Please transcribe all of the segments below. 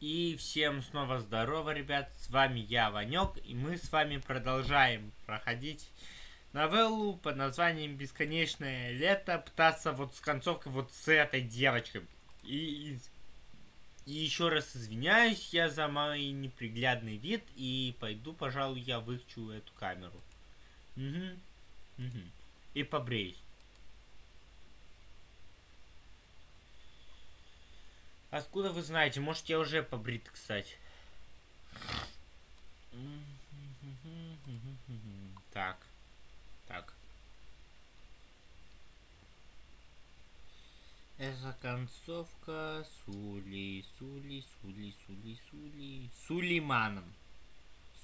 И всем снова здорово, ребят, с вами я, Ванек, и мы с вами продолжаем проходить новеллу под названием «Бесконечное лето», пытаться вот с концовкой вот с этой девочкой. И, и еще раз извиняюсь я за мой неприглядный вид, и пойду, пожалуй, я выключу эту камеру. Угу, угу. И побреюсь. Откуда вы знаете? Может, я уже побрит, кстати. Так. Так. Это концовка Сули, Сули, Сули, Сули, Сули, Сулейманом.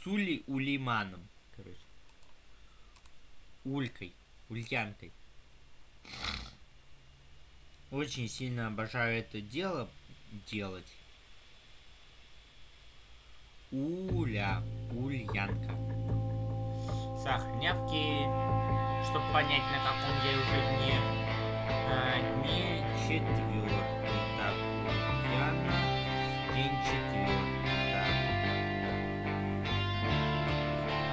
Сули Улиманом, короче. Улькой, Ульянкой. Очень сильно обожаю это дело, делать. Уля, ульянка. Сохранявки, чтобы понять, на каком я уже дне. А, дне четвертый. Так, Ульяна, день четвертый. Так.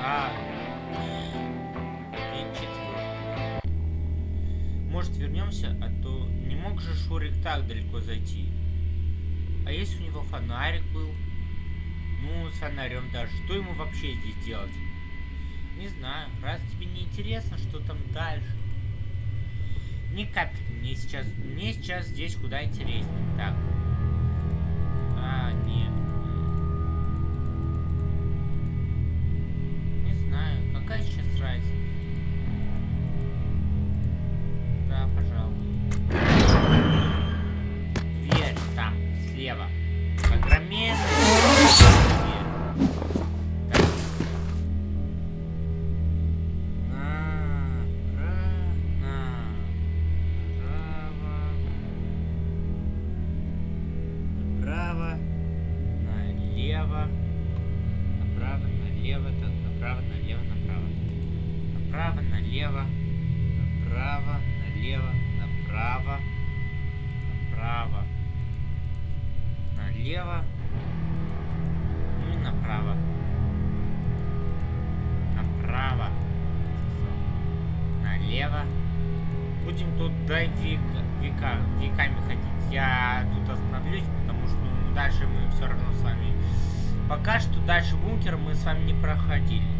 А, день четвертый. Может вернемся, а то не мог же Шурик так далеко зайти. А если у него фонарик был? Ну, с фонарем даже. Что ему вообще здесь делать? Не знаю. Раз тебе не интересно, что там дальше. Ни капельки. Мне сейчас, мне сейчас здесь куда интереснее. Так. А, нет. Налево. Направо, налево, направо, налево, направо. Направо, налево. Направо, налево, направо. Направо. Налево. Ну и направо. Направо. Налево. Будем тут до века, века, веками ходить. Я тут остановлюсь, потому что ну, дальше мы все равно с вами... Пока что дальше бункер мы с вами не проходили.